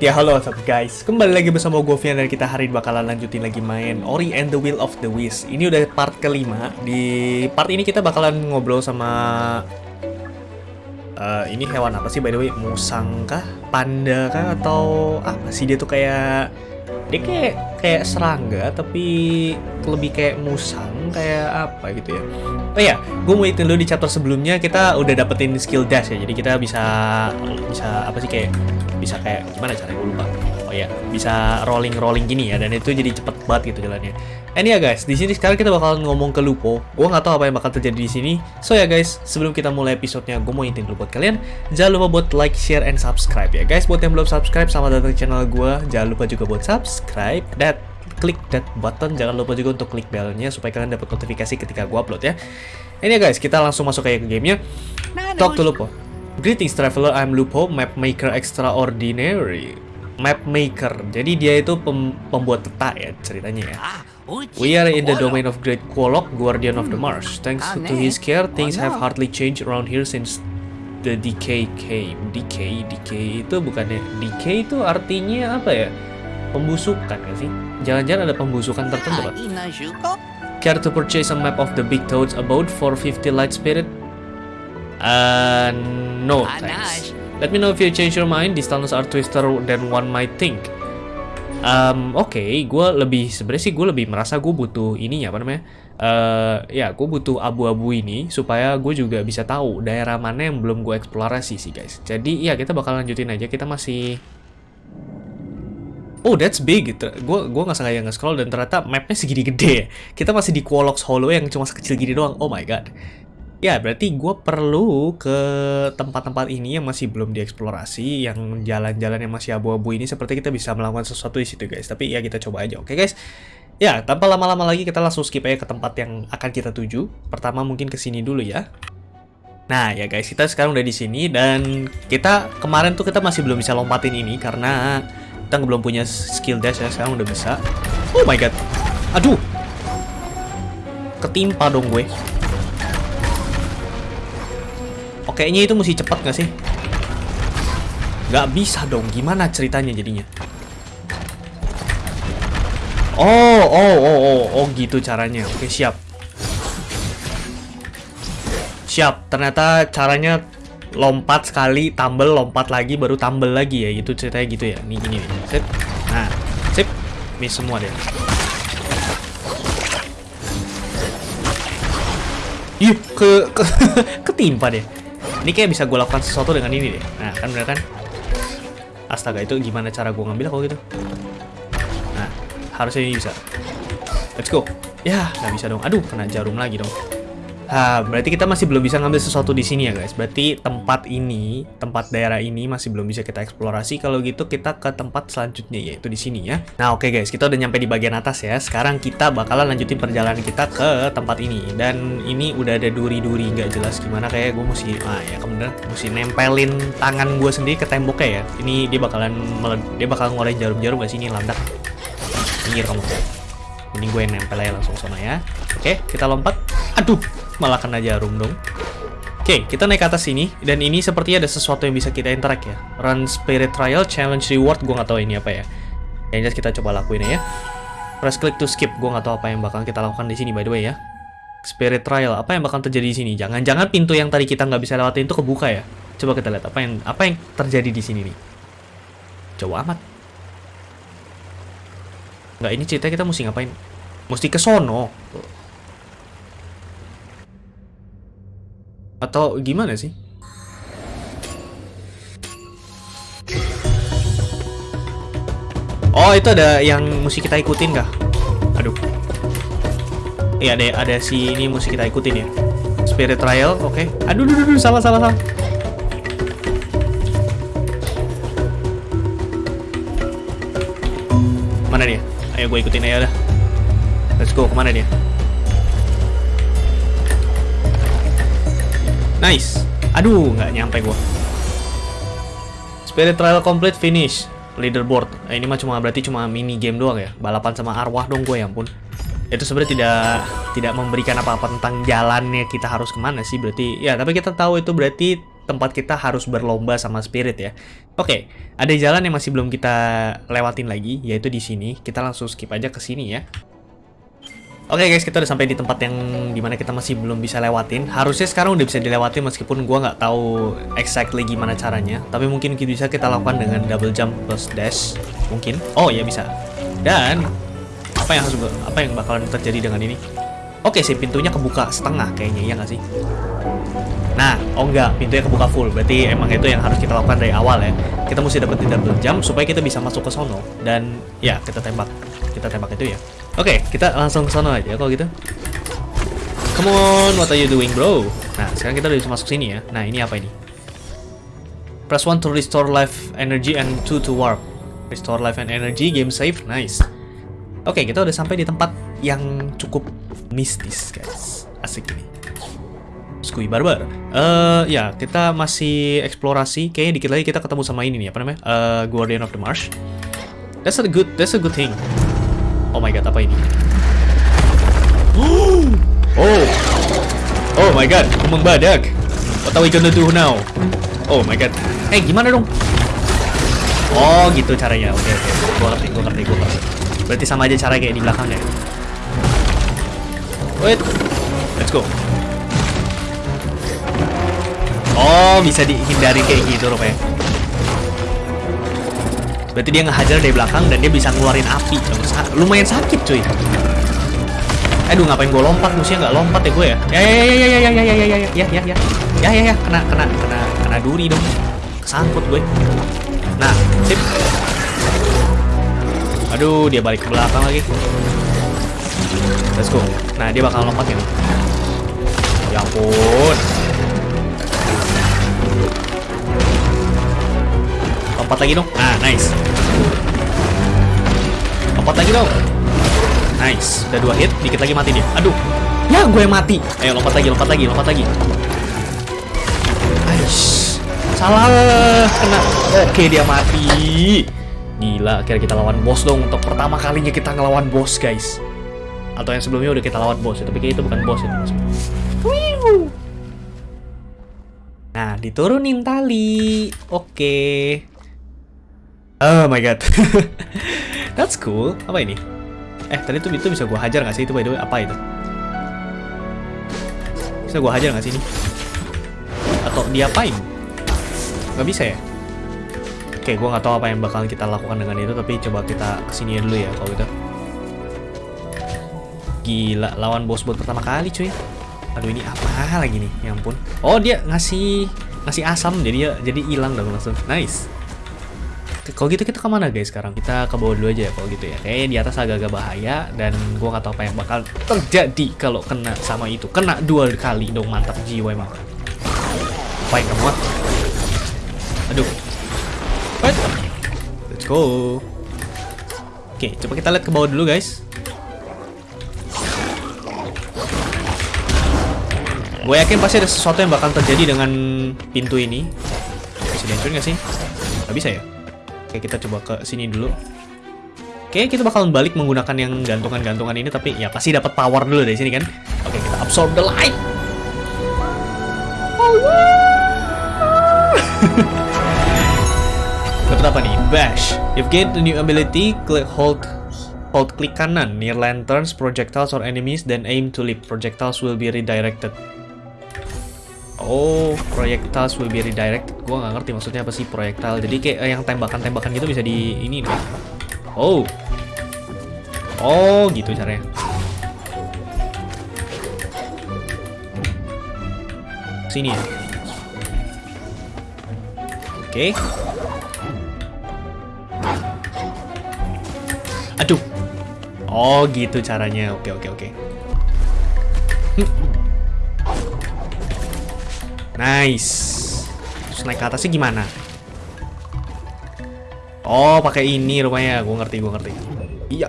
Ya, halo what's up guys Kembali lagi bersama gue Vian dan kita hari ini bakalan lanjutin lagi main Ori and the Will of the Wisps Ini udah part kelima Di part ini kita bakalan ngobrol sama uh, Ini hewan apa sih by the way? Musang kah? Panda kah? Atau apa sih dia tuh kayak Dia kayak kayak serangga tapi lebih kayak musang Kayak apa gitu ya Oh ya, gue mau hitung dulu di chapter sebelumnya kita udah dapetin skill dash ya Jadi kita bisa bisa apa sih kayak bisa kayak gimana caranya gue lupa. Oh ya bisa rolling rolling gini ya dan itu jadi cepet banget gitu jalannya. And ya guys di sini sekarang kita bakal ngomong ke Lupo. Gue nggak tahu apa yang bakal terjadi di sini. So ya guys sebelum kita mulai episodenya gue mau intin dulu buat kalian jangan lupa buat like share and subscribe ya guys. Buat yang belum subscribe sama datang channel gue jangan lupa juga buat subscribe that klik that button. Jangan lupa juga untuk klik bellnya supaya kalian dapat notifikasi ketika gue upload ya. Ini ya guys kita langsung masuk kayak ke gamenya. Talk to Lupo Greetings traveler, I'm Lupo, map maker extraordinary. Map maker, jadi dia itu pem pembuat peta ya ceritanya ya. We are in the domain of Great Quolok, Guardian of the Marsh. Thanks to his care, things have hardly changed around here since the decay came. Decay, decay itu bukannya decay itu artinya apa ya? Pembusukan ya sih? Jangan-jangan ada pembusukan tertentu kan? Care to purchase a map of the Big Toad's abode for 50 light spirit? Uh, no thanks. Let me know if you change your mind. These tunnels are twister than one might think. Um, oke, okay, gue lebih sebenarnya sih gue lebih merasa gue butuh ininya apa namanya? Uh, ya, gue butuh abu-abu ini supaya gue juga bisa tahu daerah mana yang belum gue eksplorasi sih guys. Jadi ya kita bakal lanjutin aja. Kita masih Oh, that's big. Gue gue nggak sengaja nge-scroll dan ternyata mapnya segini gede ya. Kita masih di Quolox Hollow yang cuma sekecil gini doang. Oh my god. Ya, berarti gue perlu ke tempat-tempat ini yang masih belum dieksplorasi, yang jalan-jalan yang masih abu-abu ini, seperti kita bisa melakukan sesuatu di situ, guys. Tapi ya kita coba aja, oke, okay, guys? Ya, tanpa lama-lama lagi, kita langsung skip aja ke tempat yang akan kita tuju. Pertama mungkin ke sini dulu ya. Nah, ya guys, kita sekarang udah di sini, dan kita kemarin tuh kita masih belum bisa lompatin ini, karena kita belum punya skill dash ya, sekarang udah bisa. Oh my god. Aduh! Ketimpa dong gue. Kayaknya itu mesti cepat nggak sih? Nggak bisa dong, gimana ceritanya jadinya? Oh, oh, oh, oh, oh, gitu caranya. Oke, siap. Siap, ternyata caranya lompat sekali, tumble, lompat lagi, baru tumble lagi ya. Itu ceritanya gitu ya. Nih, gini nih. Sip. Nah, sip. Miss semua deh. Ih, ke, ke ketimpa deh. Ini kayak bisa gue lakukan sesuatu dengan ini deh. Nah, kan bener kan? Astaga, itu gimana cara gue ngambil kalau gitu? Nah, harusnya ini bisa. Let's go. Ya, nggak bisa dong. Aduh, kena jarum lagi dong. Nah, berarti kita masih belum bisa ngambil sesuatu di sini ya guys. Berarti tempat ini, tempat daerah ini masih belum bisa kita eksplorasi. Kalau gitu kita ke tempat selanjutnya yaitu di sini ya. Nah, oke okay guys, kita udah nyampe di bagian atas ya. Sekarang kita bakalan lanjutin perjalanan kita ke tempat ini. Dan ini udah ada duri-duri nggak jelas gimana kayak gue mesti ah ya kemudian mesti nempelin tangan gue sendiri ke temboknya ya. Ini dia bakalan dia bakal ngeluarin jarum-jarum gak sih ini landak. Minggir kamu. Ini gue nempel aja langsung sana ya. Oke, kita lompat. Aduh, malah kena jarum dong. Oke, kita naik ke atas sini, dan ini sepertinya ada sesuatu yang bisa kita interact ya. Run Spirit Trial, Challenge Reward, gue nggak tahu ini apa ya. Yang jelas kita coba lakuin ya. Press click to skip, gue nggak tahu apa yang bakal kita lakukan di sini by the way ya. Spirit Trial, apa yang bakal terjadi di sini? Jangan-jangan pintu yang tadi kita nggak bisa lewatin itu kebuka ya. Coba kita lihat apa yang apa yang terjadi di sini nih. Coba amat. Nggak, ini cerita kita mesti ngapain? Mesti ke sono. Atau gimana sih? Oh, itu ada yang mesti kita ikutin kah? Aduh. Iya, ada ada si ini mesti kita ikutin ya. Spirit Trial, oke. Okay. Aduh, aduh, aduh, salah, salah, salah. Mana dia? Ayo gue ikutin aja dah. Let's go, ke mana dia? Nice. Aduh, nggak nyampe gua. Spirit Trial complete finish. Leaderboard. Nah, ini mah cuma berarti cuma mini game doang ya. Balapan sama arwah dong gue ya ampun. Itu sebenarnya tidak tidak memberikan apa-apa tentang jalannya kita harus ke mana sih berarti. Ya, tapi kita tahu itu berarti tempat kita harus berlomba sama spirit ya. Oke, ada jalan yang masih belum kita lewatin lagi, yaitu di sini. Kita langsung skip aja ke sini ya. Oke guys, kita udah sampai di tempat yang di mana kita masih belum bisa lewatin. Harusnya sekarang udah bisa dilewatin meskipun gua nggak tahu exactly gimana caranya. Tapi mungkin bisa kita lakukan dengan double jump plus dash. Mungkin. Oh ya bisa. Dan apa yang harus apa yang bakalan terjadi dengan ini? Oke sih, pintunya kebuka setengah kayaknya, ya nggak sih? Nah, oh enggak, pintunya kebuka full. Berarti emang itu yang harus kita lakukan dari awal ya. Kita mesti dapetin double jump supaya kita bisa masuk ke sono. Dan ya, kita tembak. Kita tembak itu ya. Oke, okay, kita langsung ke sana aja kalau gitu. Come on, what are you doing, bro? Nah, sekarang kita udah bisa masuk sini ya. Nah, ini apa ini? Press 1 to restore life energy and 2 to warp. Restore life and energy, game save, nice. Oke, okay, kita udah sampai di tempat yang cukup mistis, guys. Asik ini. Skui Barbar. Uh, ya, kita masih eksplorasi. Kayaknya dikit lagi kita ketemu sama ini nih, apa namanya? Uh, Guardian of the Marsh. That's a good, that's a good thing. Oh my god, apa ini? Oh! Oh my god, kembang badak! What are we gonna do now? Oh my god. Eh, hey, gimana dong? Oh, gitu caranya. Oke, okay, oke. Okay. Gua ngerti, gua ngerti, gua ngerti. Berarti sama aja cara kayak di belakangnya. Wait. Let's go. Oh, bisa dihindari kayak gitu rupanya. Berarti dia ngehajar dari belakang dan dia bisa ngeluarin api. Lumayan sakit cuy. Aduh ngapain gue lompat musuhnya nggak lompat ya gue ya? Ya ya ya ya ya ya ya ya ya ya ya ya ya ya ya ya kena kena kena kena duri dong. Kesangkut gue. Nah, sip. Aduh, dia balik ke belakang lagi. Let's go. Nah, dia bakal lompat ini. Ya ampun. Lompat lagi dong. Ah, nice. Lompat lagi dong. Nice. Udah dua hit, dikit lagi mati dia. Aduh. Ya, gue mati. Ayo lompat lagi, lompat lagi, lompat lagi. Aish. Salah. Kena. Oke, dia mati. Gila, akhirnya kita lawan bos dong. Untuk pertama kalinya kita ngelawan bos, guys. Atau yang sebelumnya udah kita lawan bos, tapi kayak itu bukan bos itu. Nah, diturunin tali. Oke. Oh my god. That's cool. Apa ini? Eh, tadi tuh itu bisa gua hajar nggak sih itu by the way? Apa itu? Bisa gua hajar nggak sih ini? Atau diapain? Gak bisa ya? Oke, gua nggak tahu apa yang bakal kita lakukan dengan itu, tapi coba kita ke sini dulu ya kalau gitu. Gila, lawan bos buat pertama kali cuy. Aduh ini apa lagi nih? Ya ampun. Oh, dia ngasih ngasih asam jadi ya jadi hilang dong langsung. Nice. Kalau gitu kita ke mana guys sekarang? Kita ke bawah dulu aja ya kalau gitu ya. Kayaknya di atas agak-agak bahaya dan gua nggak tahu apa yang bakal terjadi kalau kena sama itu. Kena dua kali dong mantap jiwa emang. Apa yang kamu? Aduh. What? Let's go. Oke, coba kita lihat ke bawah dulu guys. Gue yakin pasti ada sesuatu yang bakal terjadi dengan pintu ini. Bisa dihancurin nggak sih? Gak bisa ya? Oke, kita coba ke sini dulu. Oke, kita bakalan balik menggunakan yang gantungan-gantungan ini, tapi ya pasti dapat power dulu dari sini kan. Oke, kita absorb the light. dapat apa nih? Bash. You've gained a new ability. Click hold hold klik kanan near lanterns, projectiles or enemies, then aim to leap. Projectiles will be redirected. Oh, projectiles will be redirected. Gua nggak ngerti maksudnya apa sih projectile. Jadi kayak yang tembakan-tembakan gitu bisa di ini nih. Oh. Oh, gitu caranya. Sini ya. Oke. Okay. Aduh. Oh, gitu caranya. Oke, oke, oke. Nice. Terus naik ke atasnya gimana? Oh, pakai ini rupanya. Gue ngerti, gue ngerti. Iya.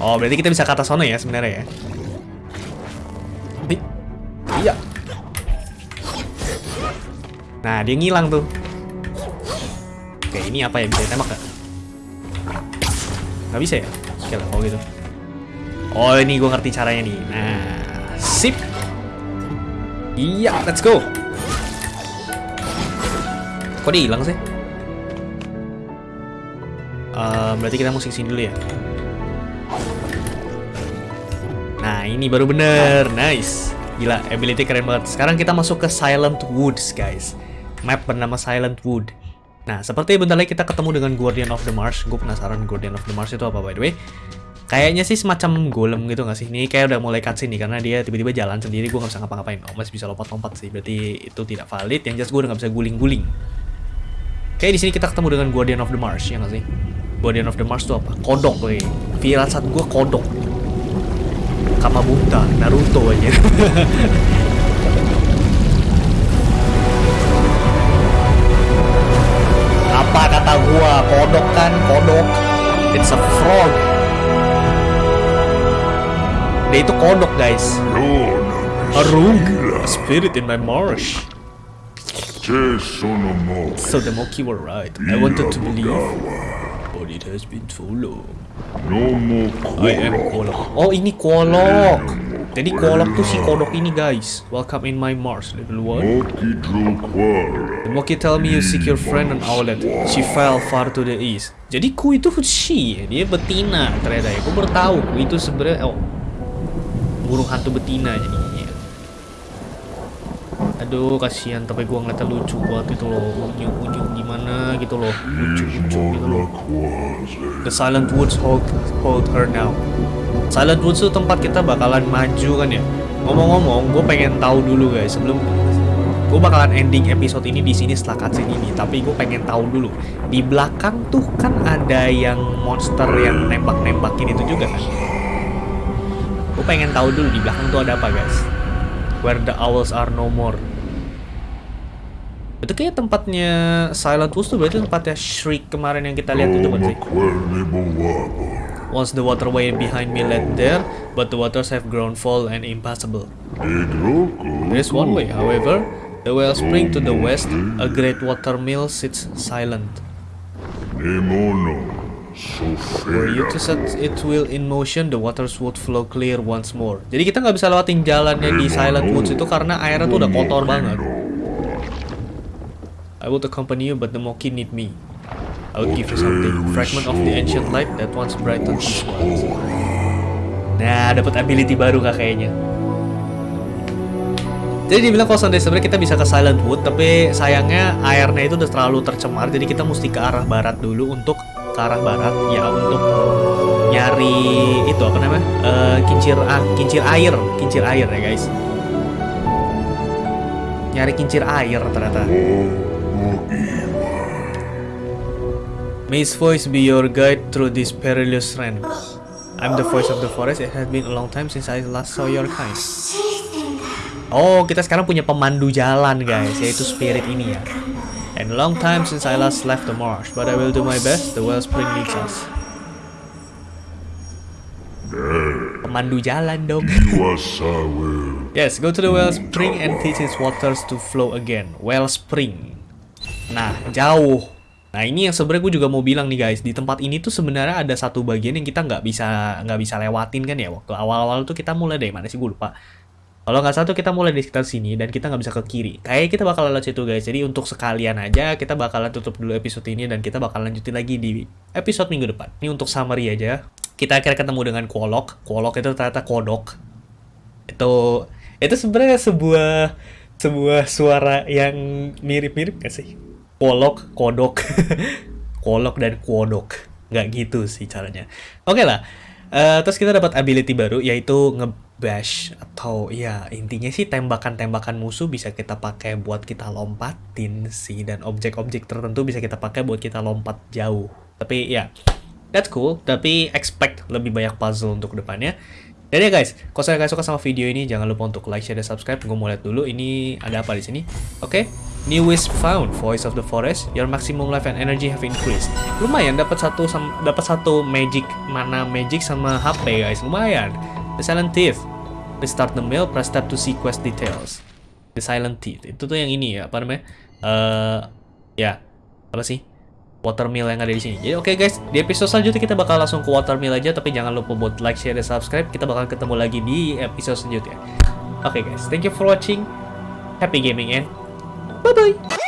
Oh, berarti kita bisa ke atas sana ya sebenarnya ya. Iya. Nah, dia ngilang tuh. Oke, ini apa ya? Bisa tembak gak? Gak bisa ya? Oke lah, kalau gitu. Oh, ini gue ngerti caranya nih. Nah. Iya, let's go. Kok dia hilang sih? Uh, berarti kita musik sini dulu ya. Nah, ini baru bener. Nice. Gila, ability keren banget. Sekarang kita masuk ke Silent Woods, guys. Map bernama Silent Wood. Nah, seperti bentar lagi kita ketemu dengan Guardian of the Mars. Gue penasaran Guardian of the Mars itu apa, by the way. Kayaknya sih semacam golem gitu gak sih? Ini kayak udah mulai cutscene nih karena dia tiba-tiba jalan sendiri gue gak bisa ngapa-ngapain. Oh masih bisa lompat-lompat sih, berarti itu tidak valid. Yang jelas gue udah gak bisa guling-guling. Kayak di sini kita ketemu dengan Guardian of the Mars ya gak sih? Guardian of the Mars itu apa? Kodok weh. Firasat gue kodok. Kamabunta, Naruto aja. apa kata gua? Kodok kan, kodok. It's a frog. Dia itu kodok guys. A rogue, a spirit in my marsh. So the Moki were right. I wanted to believe, but it has been too long. I am Kolok. Oh ini Kolok. Jadi Kolok tuh si kodok ini guys. Welcome in my Mars, level one. The Moki tell me you seek your friend an outlet. She fell far to the east. Jadi ku itu she, dia betina ternyata ya. Aku bertahu ku itu sebenarnya oh burung hantu betina jadinya. Aduh kasihan tapi gua ngeliatnya lucu banget gitu loh. Unyu unyu gimana gitu loh. Lucu lucu gitu loh. The silent woods hold hold her now. Silent woods itu tempat kita bakalan maju kan ya? Ngomong-ngomong gue pengen tahu dulu guys. Sebelum gue bakalan ending episode ini di sini setelah cutscene ini tapi gue pengen tahu dulu. Di belakang tuh kan ada yang monster yang nembak-nembakin itu juga kan Gue pengen tahu dulu di belakang tuh ada apa guys. Where the owls are no more. Itu kayak tempatnya Silent Woods tuh berarti tempatnya Shriek kemarin yang kita lihat itu kan sih. Once the waterway behind me led there, but the waters have grown full and impassable. There is one way, however, the wellspring to the west, a great water mill sits silent. Were you to set it wheel in motion, the waters would flow clear once more. Jadi kita nggak bisa lewatin jalannya di Silent Woods itu karena airnya tuh udah kotor banget. I would accompany you, but the Moki need me. I will give you something. Fragment of the ancient light that once brightened this world. Nah, dapat ability baru kak kayaknya. Jadi dibilang kalau sebenarnya kita bisa ke Silent Wood, tapi sayangnya airnya itu udah terlalu tercemar, jadi kita mesti ke arah barat dulu untuk ke arah barat ya untuk nyari itu apa namanya uh, kincir ah, kincir air kincir air ya guys nyari kincir air ternyata his voice be your guide through this perilous land. I'm the voice of the forest. It has been a long time since I last saw your kind. Oh, kita sekarang punya pemandu jalan, guys, yaitu spirit ini ya. And a long time since I last left the marsh, but I will do my best. The wellspring needs us. Pemandu jalan dong. yes, go to the wellspring and teach its waters to flow again. Wellspring. Nah, jauh. Nah ini yang sebenarnya gue juga mau bilang nih guys, di tempat ini tuh sebenarnya ada satu bagian yang kita nggak bisa nggak bisa lewatin kan ya waktu awal-awal tuh kita mulai dari mana sih gue lupa. Kalau nggak satu kita mulai di sekitar sini dan kita nggak bisa ke kiri. Kayak kita bakal lewat situ guys. Jadi untuk sekalian aja kita bakalan tutup dulu episode ini dan kita bakal lanjutin lagi di episode minggu depan. Ini untuk summary aja. Kita akhirnya ketemu dengan Kuolok. Kuolok itu ternyata kodok. Itu itu sebenarnya sebuah sebuah suara yang mirip-mirip gak sih? Kuolok, kodok, kolok dan kuodok. Nggak gitu sih caranya. Oke okay lah. Uh, terus kita dapat ability baru yaitu nge bash atau ya intinya sih tembakan-tembakan musuh bisa kita pakai buat kita lompatin sih dan objek-objek tertentu bisa kita pakai buat kita lompat jauh. Tapi ya, that's cool. Tapi expect lebih banyak puzzle untuk ke depannya. Dan ya guys, kalau kalian suka sama video ini, jangan lupa untuk like, share, dan subscribe. Gue mau lihat dulu ini ada apa di sini. Oke, okay. new is found, voice of the forest. Your maximum life and energy have increased. Lumayan, dapat satu dapat satu magic mana magic sama HP guys, lumayan. The Silent Thief. Restart the mail, press tab to see quest details. The Silent Thief. Itu tuh yang ini ya, apa namanya? Uh, ya, apa sih? Watermill yang ada di sini. Jadi oke okay guys, di episode selanjutnya kita bakal langsung ke watermill aja, tapi jangan lupa buat like, share, dan subscribe. Kita bakal ketemu lagi di episode selanjutnya. Oke okay guys, thank you for watching. happy gaming and bye bye.